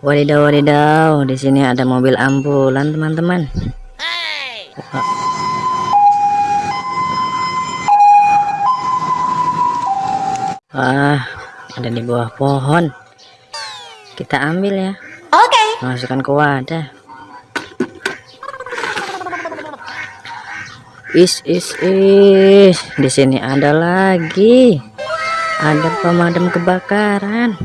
Wadidaw wadidaw, di sini ada mobil ambulan teman-teman. Wah, ada di bawah pohon. Kita ambil ya. Oke. Masukkan ke wadah. Is is is. Di sini ada lagi. Ada pemadam kebakaran.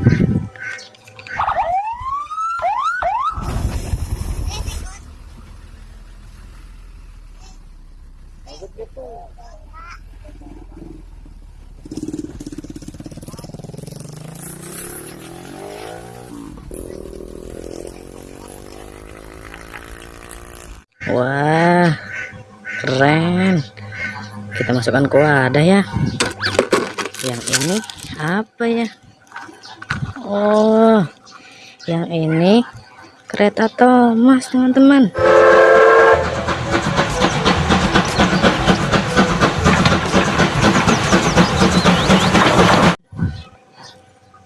Wah, keren. Kita masukkan ke wadah ya. Yang ini apa ya? Oh, yang ini kereta Thomas, teman-teman.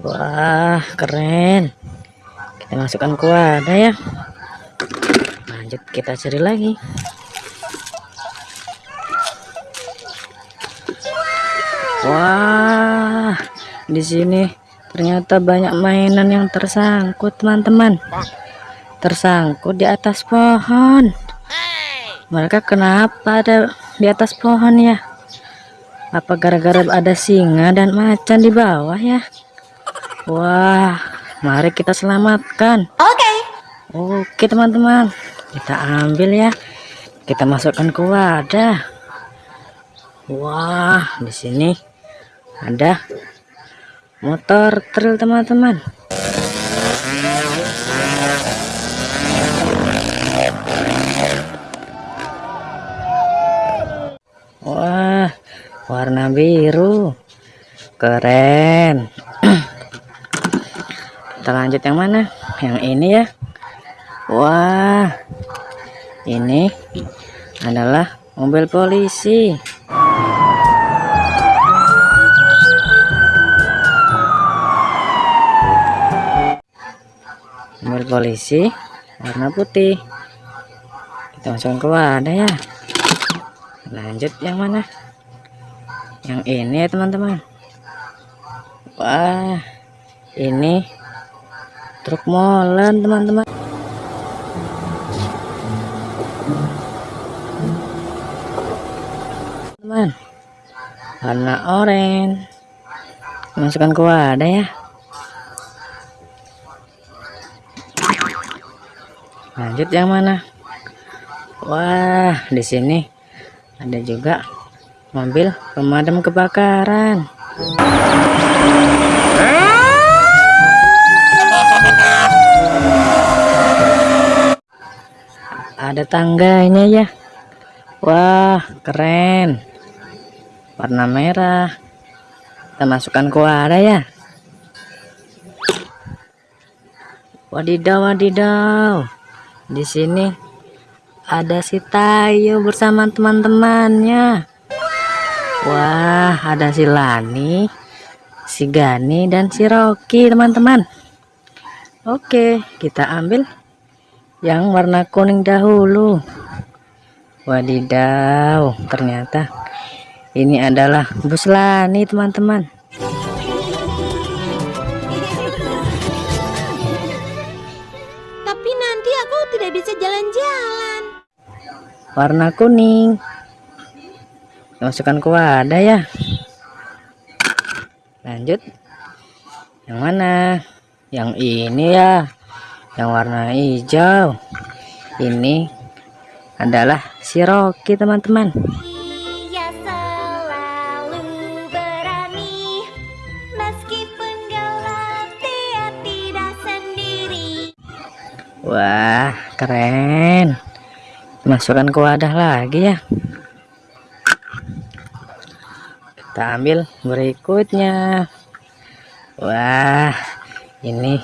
Wah, keren. Kita masukkan ke wadah ya lanjut kita cari lagi di sini. Ternyata banyak mainan yang tersangkut teman-teman. Tersangkut di atas pohon. Mereka kenapa ada di atas pohon ya? Apa gara-gara ada singa dan macan di bawah ya? Wah mari kita selamatkan. Oke. Okay. oke teman-teman. Kita ambil ya. Kita masukkan ke wadah. Wah di sini ada motor trail teman-teman. Wah warna biru. Keren. Kita lanjut yang mana? Yang ini ya. Wah, ini adalah mobil polisi. Mobil polisi warna putih. Kita masukkan ke wadah ya. Lanjut yang mana? Yang ini ya teman-teman. Wah, ini truk molen teman-teman. teman warna oranye masukkan ke wadah ya lanjut yang mana? Wah di sini ada juga mobil pemadam kebakaran. Ada tangganya ya. Wah keren. Warna merah. Kita masukkan wadah ya. Wadidaw wadidaw di sini ada si Tayo bersama teman-temannya. Wah ada si Lani si Gani dan si Rocky teman-teman. Oke kita ambil yang warna kuning dahulu. Wadidaw ternyata ini adalah bus Lani teman-teman warna kuning. Masukkan ke wadah ya? Lanjut. Yang mana? Yang ini ya. Yang warna hijau. Ini adalah si Rocky teman-teman. Wah, keren. Masukkan ke wadah lagi ya. Kita ambil berikutnya. Wah, ini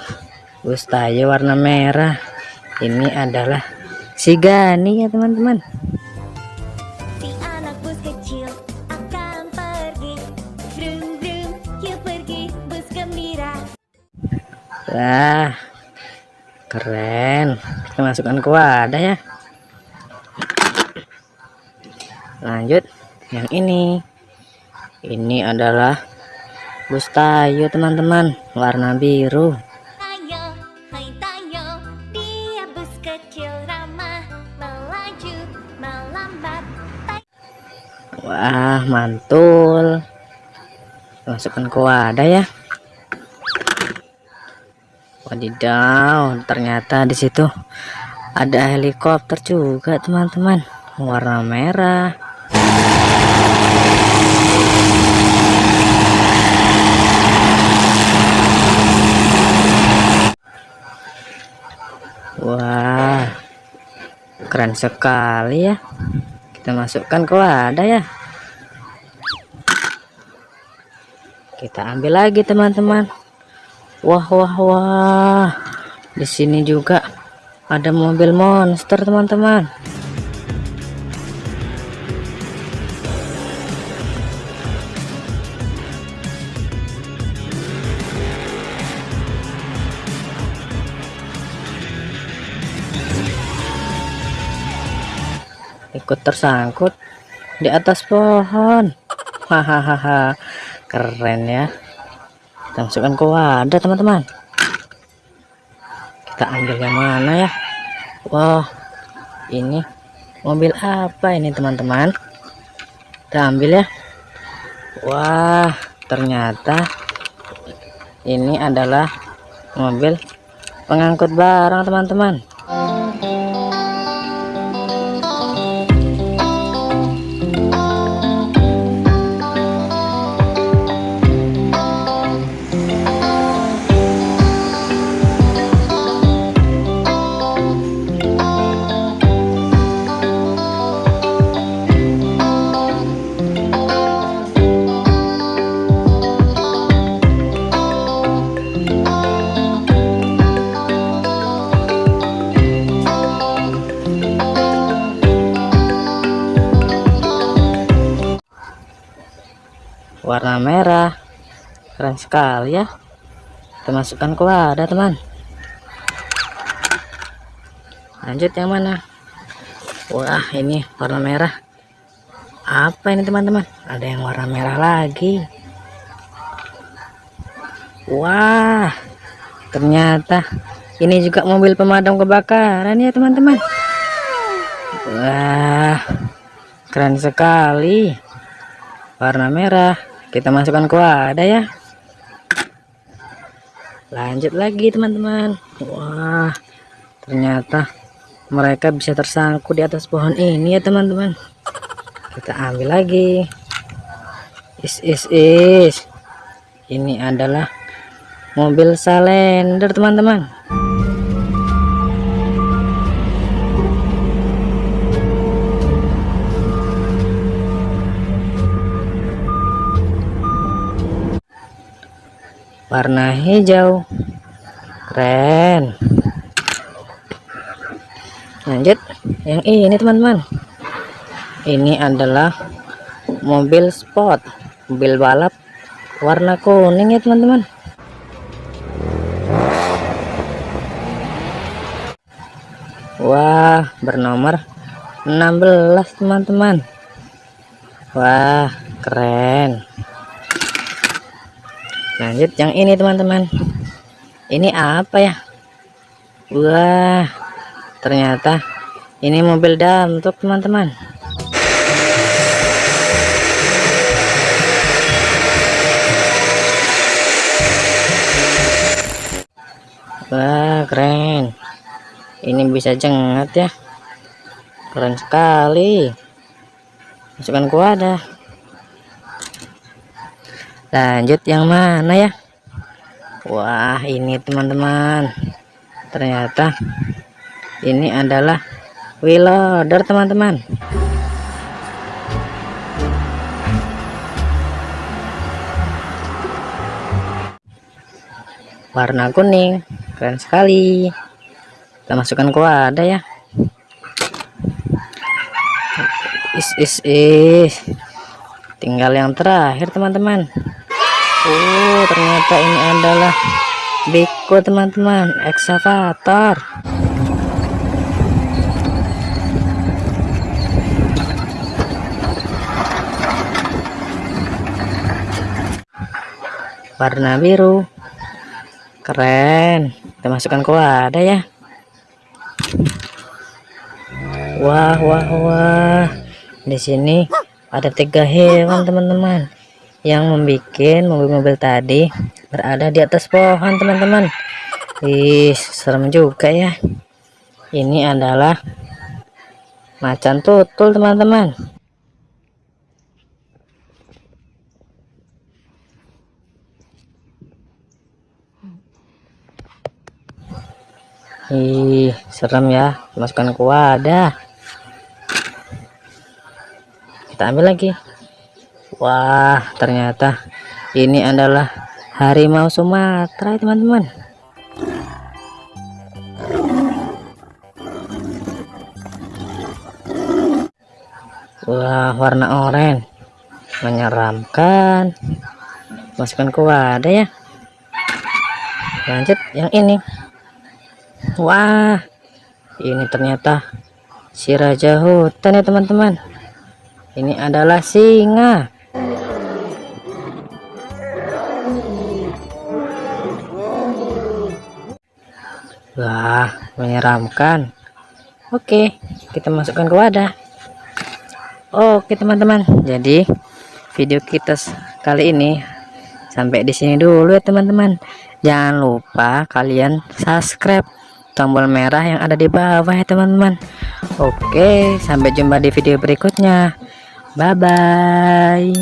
Ustayo warna merah. Ini adalah si Gani ya teman-teman. Wah, keren kita masukkan ke wadah ya lanjut yang ini. Ini adalah bus tayo teman-teman. Warna biru. Tayo, hai tayo. Dia bus kecil ramah Melaju, melambat. Wah mantul. Masukkan ke wadah ya. Wadidaw ternyata di situ ada helikopter juga teman-teman. Warna merah Wah, keren sekali ya. Kita masukkan ke wadah ya. Kita ambil lagi teman-teman. Wah, wah, wah. Di sini juga ada mobil monster teman-teman. Ikut tersangkut di atas pohon. Hahaha keren ya. Kita masukkan ke wadah teman-teman. Kita ambil yang mana ya? Wah ini mobil apa ini teman-teman? Kita ambil ya. Wah ternyata ini adalah mobil pengangkut barang teman-teman warna merah. Keren sekali ya. Kita masukkan ke wadah teman. Lanjut yang mana? Wah ini warna merah. Apa ini teman-teman? Ada yang warna merah lagi. Wah ternyata ini juga mobil pemadam kebakaran ya teman-teman. Wah keren sekali. Warna merah kita masukkan ke wadah ya. Lanjut lagi teman-teman. Wah ternyata mereka bisa tersangkut di atas pohon ini ya teman-teman. Kita ambil lagi. Is is is. Ini adalah mobil salender teman-teman warna hijau. Keren. Lanjut. Yang ini teman-teman. Ini adalah mobil sport. Mobil balap warna kuning ya teman-teman. Wah bernomor 16 teman-teman. Wah keren lanjut yang ini teman-teman. Ini apa ya? Wah ternyata ini mobil damtuk teman-teman. Wah keren. Ini bisa jengat ya. Keren sekali. Masukkan ke wadah lanjut yang mana ya? Wah ini teman-teman. Ternyata ini adalah wheel loader teman-teman. Warna kuning keren sekali. Kita masukkan ke wadah ya. Is is is. Tinggal yang terakhir teman-teman Oh ternyata ini adalah Biko teman-teman. Eksavator warna biru. Keren. Kita masukkan ke wadah ya. Wah wah wah. Di sini ada tiga hewan teman-teman yang membuat mobil-mobil tadi berada di atas pohon teman-teman Ih, serem juga ya ini adalah macan tutul teman-teman Ih, serem ya. Masukkan ke wadah. Kita ambil lagi. Wah, ternyata ini adalah harimau Sumatera, teman-teman. Wah, warna oranye. Menyeramkan. Masukkan ke wadah ya. Lanjut yang ini. Wah, ini ternyata si raja hutan ya teman-teman. Ini adalah singa. Wah, menyeramkan. Oke, kita masukkan ke wadah. Oke teman-teman, jadi video kita kali ini sampai di sini dulu ya teman-teman. Jangan lupa kalian subscribe tombol merah yang ada di bawah ya teman-teman oke sampai jumpa di video berikutnya bye bye